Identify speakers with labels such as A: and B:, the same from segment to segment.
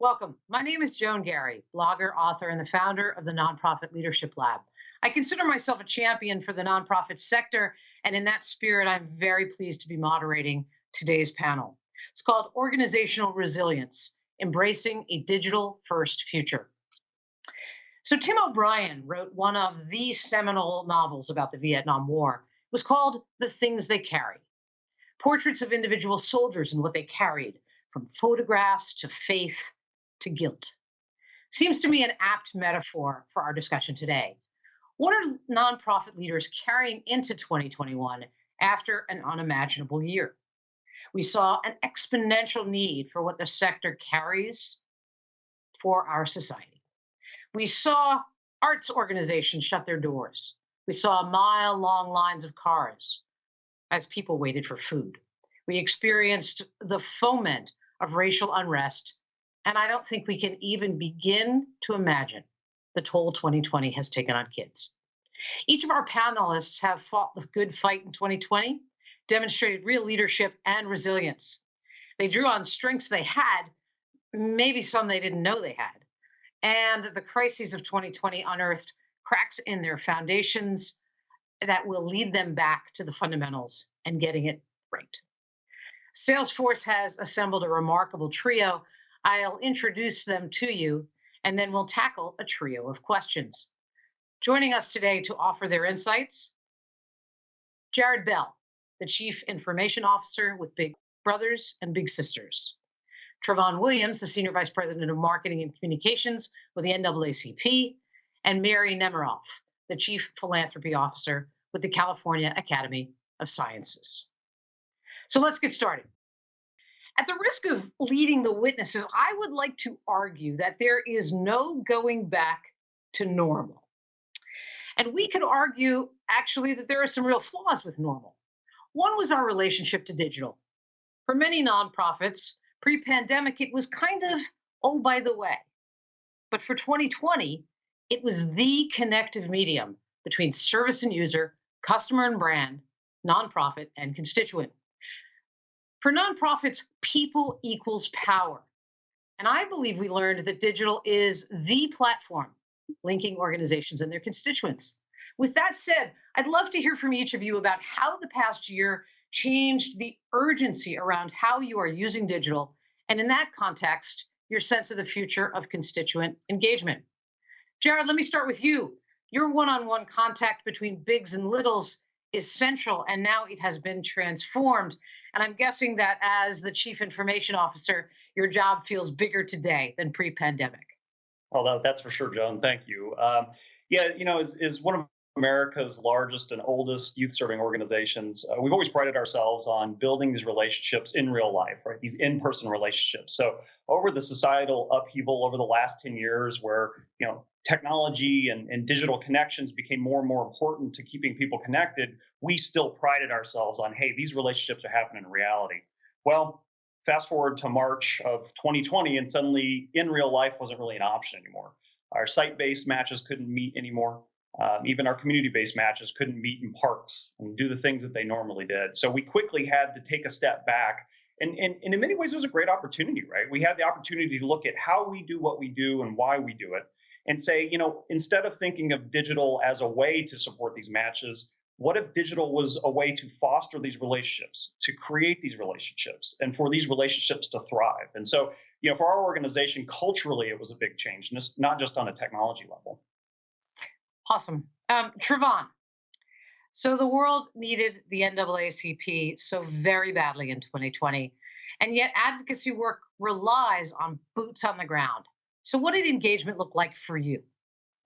A: Welcome. My name is Joan Garry, blogger, author, and the founder of the Nonprofit Leadership Lab. I consider myself a champion for the nonprofit sector, and in that spirit, I'm very pleased to be moderating today's panel. It's called Organizational Resilience Embracing a Digital First Future. So, Tim O'Brien wrote one of the seminal novels about the Vietnam War. It was called The Things They Carry portraits of individual soldiers and what they carried, from photographs to faith to guilt. Seems to me an apt metaphor for our discussion today. What are nonprofit leaders carrying into 2021 after an unimaginable year? We saw an exponential need for what the sector carries for our society. We saw arts organizations shut their doors. We saw mile long lines of cars as people waited for food. We experienced the foment of racial unrest and I don't think we can even begin to imagine the toll 2020 has taken on kids. Each of our panelists have fought the good fight in 2020, demonstrated real leadership and resilience. They drew on strengths they had, maybe some they didn't know they had. And the crises of 2020 unearthed cracks in their foundations that will lead them back to the fundamentals and getting it right. Salesforce has assembled a remarkable trio I'll introduce them to you, and then we'll tackle a trio of questions. Joining us today to offer their insights, Jared Bell, the Chief Information Officer with Big Brothers and Big Sisters. Trevon Williams, the Senior Vice President of Marketing and Communications with the NAACP, and Mary Nemiroff, the Chief Philanthropy Officer with the California Academy of Sciences. So let's get started. At the risk of leading the witnesses, I would like to argue that there is no going back to normal. And we could argue actually that there are some real flaws with normal. One was our relationship to digital. For many nonprofits, pre pandemic, it was kind of, oh, by the way. But for 2020, it was the connective medium between service and user, customer and brand, nonprofit and constituent. For nonprofits, people equals power. And I believe we learned that digital is the platform linking organizations and their constituents. With that said, I'd love to hear from each of you about how the past year changed the urgency around how you are using digital, and in that context, your sense of the future of constituent engagement. Jared, let me start with you. Your one on one contact between bigs and littles is central, and now it has been transformed. And I'm guessing that as the chief information officer, your job feels bigger today than pre pandemic.
B: Well, that's for sure, Joan. Thank you. Um, yeah, you know, is, is one of America's largest and oldest youth serving organizations, uh, we've always prided ourselves on building these relationships in real life, right? These in person relationships. So, over the societal upheaval over the last 10 years, where, you know, technology and, and digital connections became more and more important to keeping people connected, we still prided ourselves on, hey, these relationships are happening in reality. Well, fast forward to March of 2020, and suddenly in real life wasn't really an option anymore. Our site based matches couldn't meet anymore. Um, even our community based matches couldn't meet in parks and do the things that they normally did. So we quickly had to take a step back. And, and, and in many ways, it was a great opportunity, right? We had the opportunity to look at how we do what we do and why we do it and say, you know, instead of thinking of digital as a way to support these matches, what if digital was a way to foster these relationships, to create these relationships, and for these relationships to thrive? And so, you know, for our organization, culturally, it was a big change, not just on a technology level.
A: Awesome. Um, Trevon, so the world needed the NAACP so very badly in 2020, and yet advocacy work relies on boots on the ground. So, what did engagement look like for you?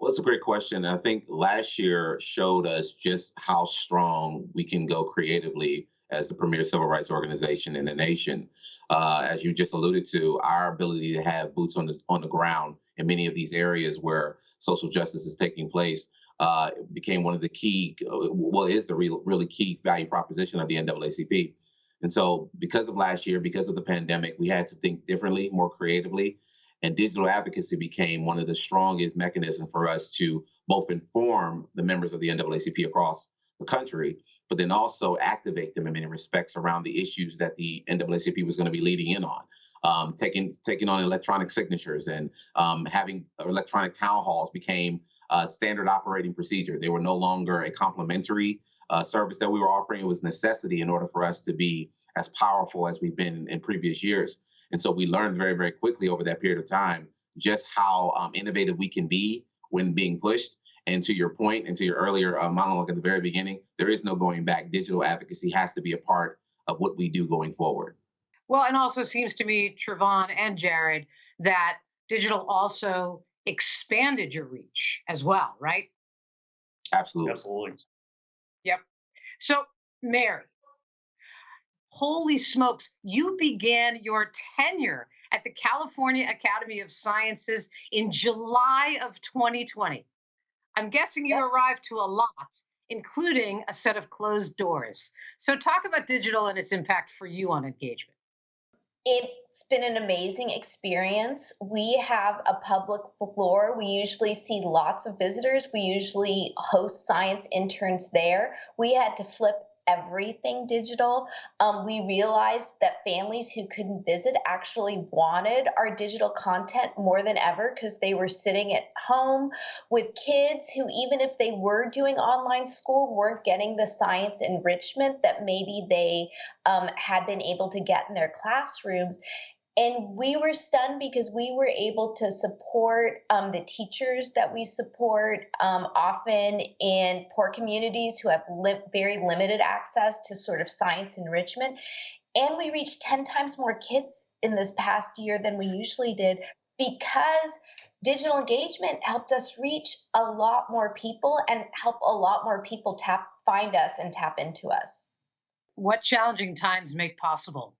C: Well, it's a great question. I think last year showed us just how strong we can go creatively as the premier civil rights organization in the nation. Uh, as you just alluded to, our ability to have boots on the on the ground in many of these areas where social justice is taking place uh, became one of the key, well, is the real, really key value proposition of the NAACP. And so, because of last year, because of the pandemic, we had to think differently, more creatively, and digital advocacy became one of the strongest mechanisms for us to both inform the members of the NAACP across the country, but then also activate them in many respects around the issues that the NAACP was going to be leading in on. um, taking taking on electronic signatures and um, having electronic town halls became a standard operating procedure. They were no longer a complementary uh, service that we were offering. It was necessity in order for us to be as powerful as we've been in previous years. And so we learned very, very quickly over that period of time just how um, innovative we can be when being pushed. And to your point, and to your earlier uh, monologue at the very beginning, there is no going back. Digital advocacy has to be a part of what we do going forward.
A: Well, and also seems to me, Trevon and Jared, that digital also expanded your reach as well, right?
C: Absolutely.
B: Absolutely.
A: Yep. So, Mary, holy smokes, you began your tenure at the California Academy of Sciences in July of 2020. I'm guessing you arrived to a lot, including a set of closed doors. So, talk about digital and its impact for you on engagement.
D: It's been an amazing experience. We have a public floor. We usually see lots of visitors. We usually host science interns there. We had to flip everything digital. Um, we realized that families who couldn't visit actually wanted our digital content more than ever because they were sitting at home with kids who, even if they were doing online school, weren't getting the science enrichment that maybe they um, had been able to get in their classrooms and we were stunned because we were able to support um, the teachers that we support um, often in poor communities who have li- very limited access to sort of science enrichment. And we reached 10 times more kids in this past year than we usually did because digital engagement helped us reach a lot more people and help a lot more people tap find us and tap into us.
A: What challenging times make possible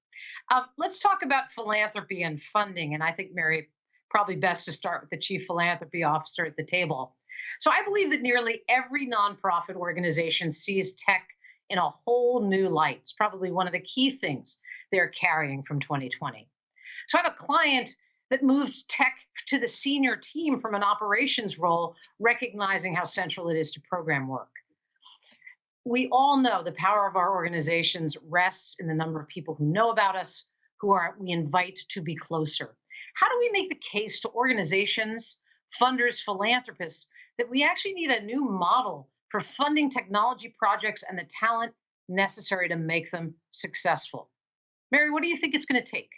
A: um, let's talk about philanthropy and funding. And I think, Mary, probably best to start with the chief philanthropy officer at the table. So I believe that nearly every nonprofit organization sees tech in a whole new light. It's probably one of the key things they're carrying from 2020. So I have a client that moved tech to the senior team from an operations role, recognizing how central it is to program work we all know the power of our organizations rests in the number of people who know about us, who are we invite to be closer. How do we make the case to organizations, funders, philanthropists that we actually need a new model for funding technology projects and the talent necessary to make them successful? Mary, what do you think it's going to take?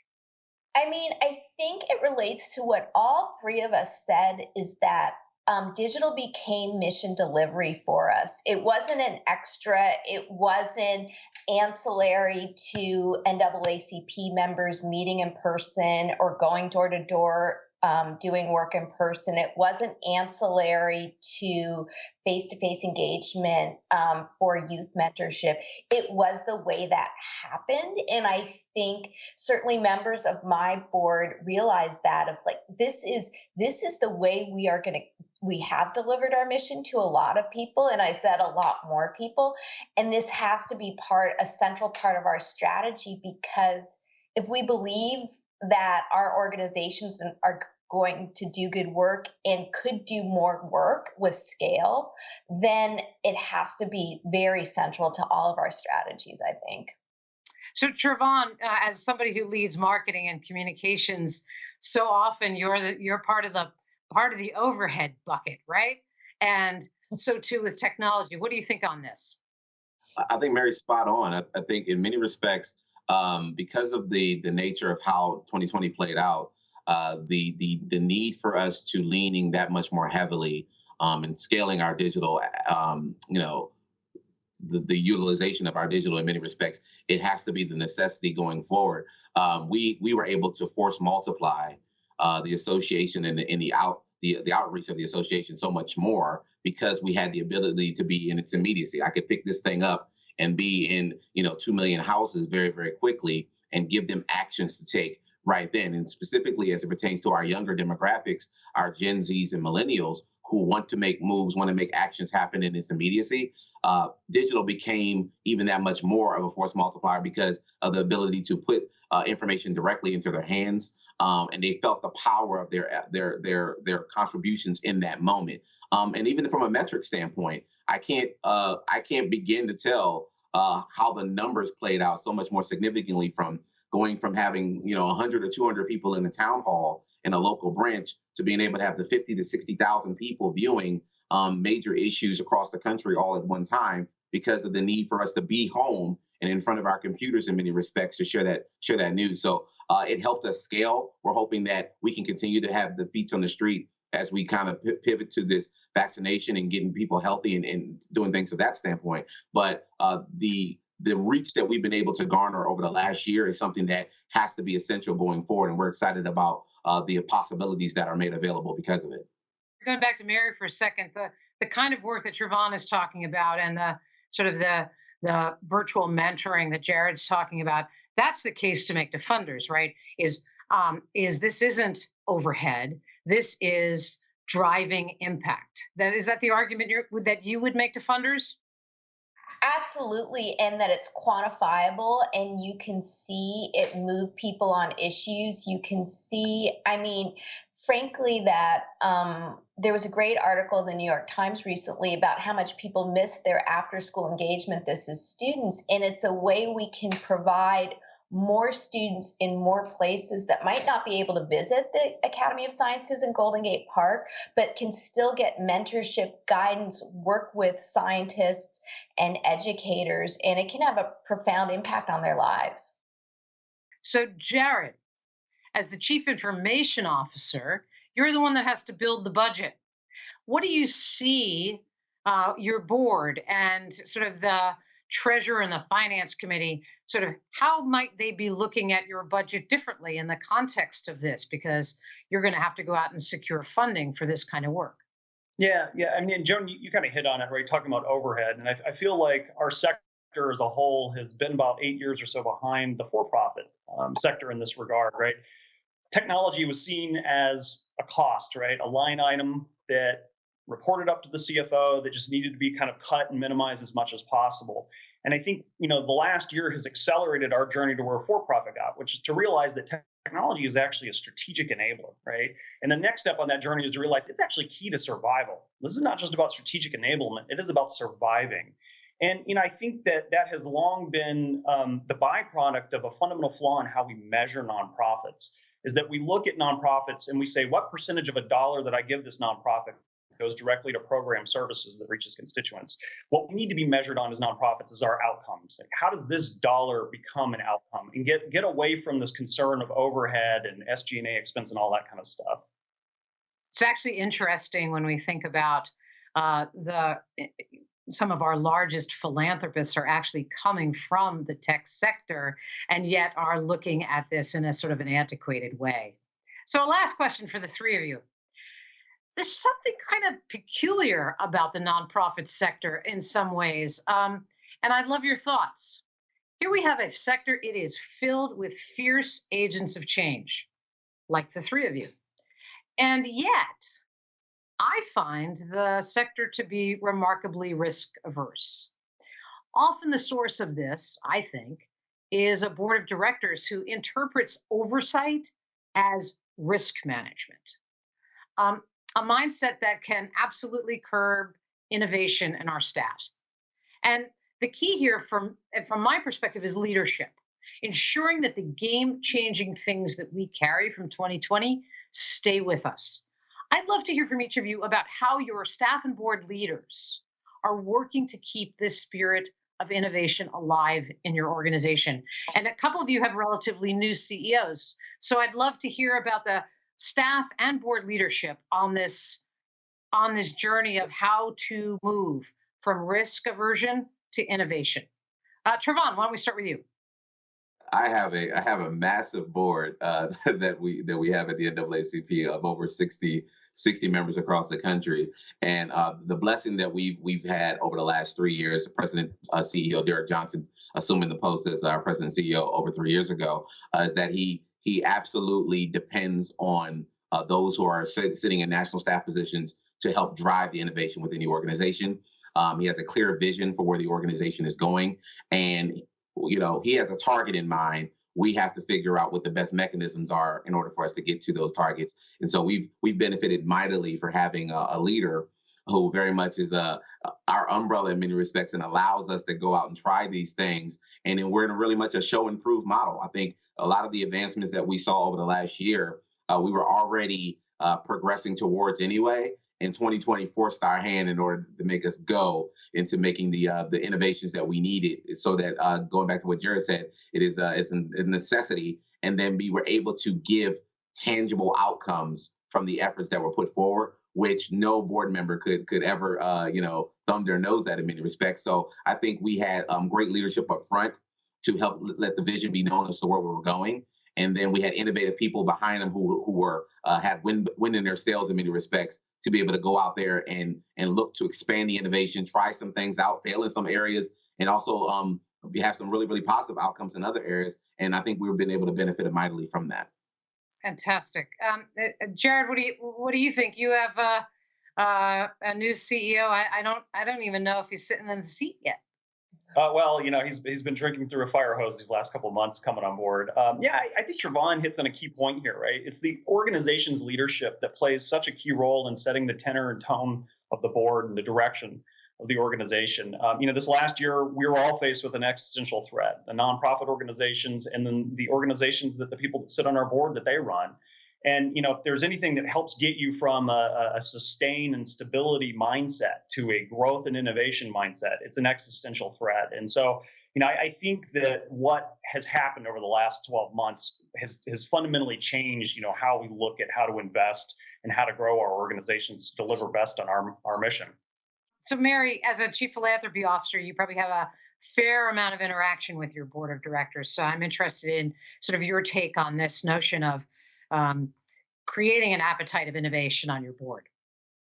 D: I mean, I think it relates to what all three of us said is that um, digital became mission delivery for us. It wasn't an extra, it wasn't ancillary to NAACP members meeting in person or going door to door um, doing work in person. It wasn't ancillary to face to face engagement um, for youth mentorship. It was the way that happened. And I think certainly members of my board realized that of like this is this is the way we are going to we have delivered our mission to a lot of people and i said a lot more people and this has to be part a central part of our strategy because if we believe that our organizations are going to do good work and could do more work with scale, then it has to be very central to all of our strategies, I think.
A: So, Trevon, uh, as somebody who leads marketing and communications, so often you're the, you're part of the part of the overhead bucket, right? And so too with technology. What do you think on this?
C: I think Mary's spot on. I, I think in many respects, um, because of the the nature of how 2020 played out, uh, the the the need for us to leaning that much more heavily um, and scaling our digital, um, you know, the, the utilization of our digital in many respects, it has to be the necessity going forward. Um, we we were able to force multiply uh, the association and the, the out the, the outreach of the association so much more because we had the ability to be in its immediacy. I could pick this thing up and be in you know two million houses very very quickly and give them actions to take right then. And specifically as it pertains to our younger demographics, our Gen Zs and millennials who want to make moves, want to make actions happen in its immediacy, uh, digital became even that much more of a force multiplier because of the ability to put uh, information directly into their hands. Um, and they felt the power of their their their their contributions in that moment. Um, and even from a metric standpoint, I can't uh, I can't begin to tell uh, how the numbers played out so much more significantly from going from having you know 100 or 200 people in the town hall in a local branch to being able to have the 50 to 60,000 people viewing um, major issues across the country all at one time because of the need for us to be home and in front of our computers in many respects to share that share that news. So uh, it helped us scale. We're hoping that we can continue to have the beats on the street as we kind of pivot to this vaccination and getting people healthy and, and doing things to that standpoint. But uh, the the reach that we've been able to garner over the last year is something that has to be essential going forward, and we're excited about uh, the possibilities that are made available because of it.
A: Going back to Mary for a second, the the kind of work that Trevon is talking about, and the sort of the the virtual mentoring that Jared's talking about, that's the case to make to funders, right? Is um, is this isn't overhead. This is driving impact. That is that the argument that you would make to funders?
D: Absolutely, and that it's quantifiable and you can see it move people on issues. You can see, I mean, frankly, that um, there was a great article in the New York Times recently about how much people miss their after school engagement. This is students, and it's a way we can provide more students in more places that might not be able to visit the Academy of Sciences in Golden Gate Park, but can still get mentorship, guidance, work with scientists and educators, and it can have a profound impact on their lives.
A: So, Jared, as the Chief Information Officer, you're the one that has to build the budget. What do you see uh, your board and sort of the treasurer and the finance committee sort of how might they be looking at your budget differently in the context of this? Because you're going to have to go out and secure funding for this kind of work.
B: Yeah yeah i mean joan you, you kind of hit on it right? Talking about overhead and I, I, feel like our sector as a whole has been about eight years or so behind the for-profit um, sector in this regard right? Technology was seen as a cost right? A line item that reported up to the CFO that just needed to be kind of cut and minimized as much as possible. And I think, you know, the last year has accelerated our journey to where for-profit got, which is to realize that technology is actually a strategic enabler, right? And the next step on that journey is to realize it's actually key to survival. This is not just about strategic enablement; it is about surviving. And you know, I think that that has long been um, the byproduct of a fundamental flaw in how we measure nonprofits. Is that we look at nonprofits and we say, what percentage of a dollar that I give this nonprofit goes directly to program services that reaches constituents. What we need to be measured on as nonprofits is our outcomes. Like how does this dollar become an outcome and get get away from this concern of overhead and SG&A expense and all that kind of stuff.
A: It's actually interesting when we think about uh, the some of our largest philanthropists are actually coming from the tech sector and yet are looking at this in a sort of an antiquated way. So, a last question for the three of you there's something kind of peculiar about the nonprofit sector in some ways. Um, and I'd love your thoughts. Here we have a sector, it is filled with fierce agents of change, like the three of you. And yet, I find the sector to be remarkably risk averse. Often, the source of this, I think, is a board of directors who interprets oversight as risk management. Um, a mindset that can absolutely curb innovation in our staffs. And the key here from from my perspective is leadership ensuring that the game changing things that we carry from 2020 stay with us i'd love to hear from each of you about how your staff and board leaders are working to keep this spirit of innovation alive in your organization and a couple of you have relatively new ceos so i'd love to hear about the staff and board leadership on this on this journey of how to move from risk aversion to innovation. Uh, Trevon, why don't we start with you?
C: I have a I have a massive board uh, that we that we have at the NAACP of over 60 60 members across the country, and uh, the blessing that we've we've had over the last three years, the President uh, CEO Derrick Johnson assuming the post as our President CEO over three years ago, uh, is that he he absolutely depends on uh, those who are sit- sitting in national staff positions to help drive the innovation within the organization. Um, he has a clear vision for where the organization is going, and you know he has a target in mind. We have to figure out what the best mechanisms are in order for us to get to those targets. And so we've we've benefited mightily for having a, a leader who very much is a uh, our umbrella in many respects and allows us to go out and try these things. And then we're in a really much a show and prove model. I think a lot of the advancements that we saw over the last year, uh, we were already uh, progressing towards anyway. And 2020 forced our hand in order to make us go into making the uh, the innovations that we needed. So that uh, going back to what Jared said, it is uh, it's a necessity. And then we were able to give tangible outcomes from the efforts that were put forward, which no board member could could ever uh, you know thumb their nose at in many respects. So I think we had um, great leadership up front to help let the vision be known as to where we were going. And then we had innovative people behind them who who were uh, had wind wind in their sails in many respects to be able to go out there and and look to expand the innovation, try some things out, fail in some areas, and also um, we have some really really positive outcomes in other areas. And I think we've been able to benefit mightily from that.
A: Fantastic, um, uh, Jared. What do you what do you think? You have uh, uh, a new CEO. I, I don't I don't even know if he's sitting in the seat yet.
B: Uh, well, you know, he's he's been drinking through a fire hose these last couple of months coming on board. Um, yeah, I, I, think Trevon hits on a key point here, right? It's the organization's leadership that plays such a key role in setting the tenor and tone of the board and the direction of the organization. Um, you know, this last year we were all faced with an existential threat: the nonprofit organizations and then the organizations that the people that sit on our board that they run. And you know, if there's anything that helps get you from a, a sustain and stability mindset to a growth and innovation mindset, it's an existential threat. And so, you know, I, I, think that what has happened over the last 12 months has has fundamentally changed, you know, how we look at how to invest and how to grow our organizations to deliver best on our our mission.
A: So, Mary, as a chief philanthropy officer, you probably have a fair amount of interaction with your board of directors. So, I'm interested in sort of your take on this notion of um, creating an appetite of innovation on your board?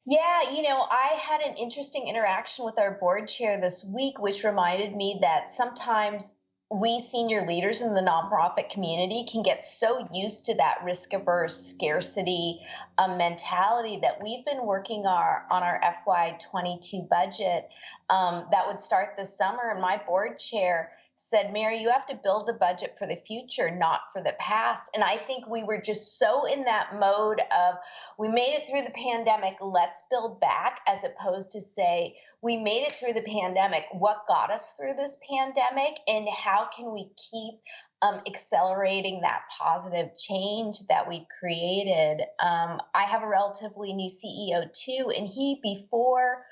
D: Yeah, you know, I had an interesting interaction with our board chair this week, which reminded me that sometimes we senior leaders in the nonprofit community can get so used to that risk averse scarcity um, mentality that we've been working our on our FY22 budget um, that would start this summer. And my board chair said, Mary, you have to build the budget for the future, not for the past. And I think we were just so in that mode of we made it through the pandemic, let's build back, as opposed to say, we made it through the pandemic. What got us through this pandemic? And how can we keep um, accelerating that positive change that we've created? Um, I have a relatively new CEO too, and he, before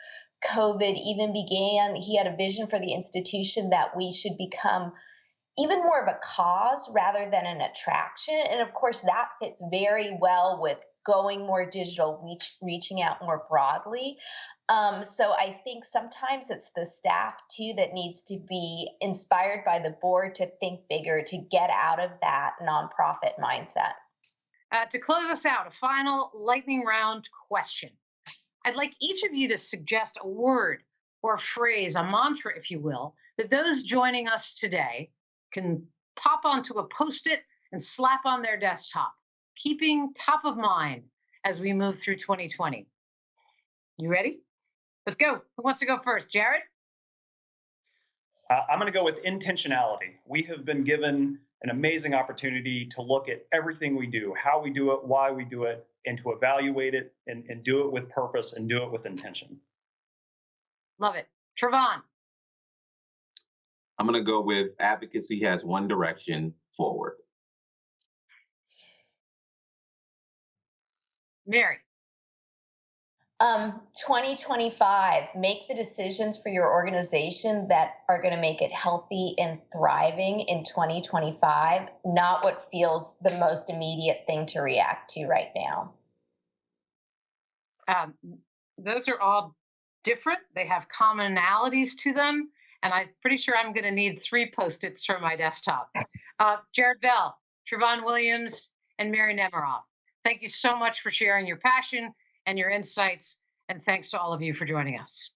D: COVID even began, he had a vision for the institution that we should become even more of a cause rather than an attraction. And of course, that fits very well with going more digital, reach, reaching out more broadly. Um, so I think sometimes it's the staff too that needs to be inspired by the board to think bigger, to get out of that nonprofit mindset.
A: Uh, to close us out, a final lightning round question. I'd like each of you to suggest a word or a phrase, a mantra, if you will, that those joining us today can pop onto a post it and slap on their desktop, keeping top of mind as we move through 2020. You ready? Let's go. Who wants to go first? Jared?
B: Uh, I'm going to go with intentionality. We have been given an amazing opportunity to look at everything we do, how we do it, why we do it, and to evaluate it and, and do it with purpose and do it with intention.
A: Love it. Trevon.
C: I'm going to go with advocacy has one direction forward.
A: Mary.
D: Um, 2025, make the decisions for your organization that are going to make it healthy and thriving in 2025, not what feels the most immediate thing to react to right now.
A: Um, those are all different. They have commonalities to them. And I'm pretty sure I'm going to need three post its for my desktop. Uh, Jared Bell, Trevon Williams, and Mary Nemiroff. Thank you so much for sharing your passion and your insights. And thanks to all of you for joining us.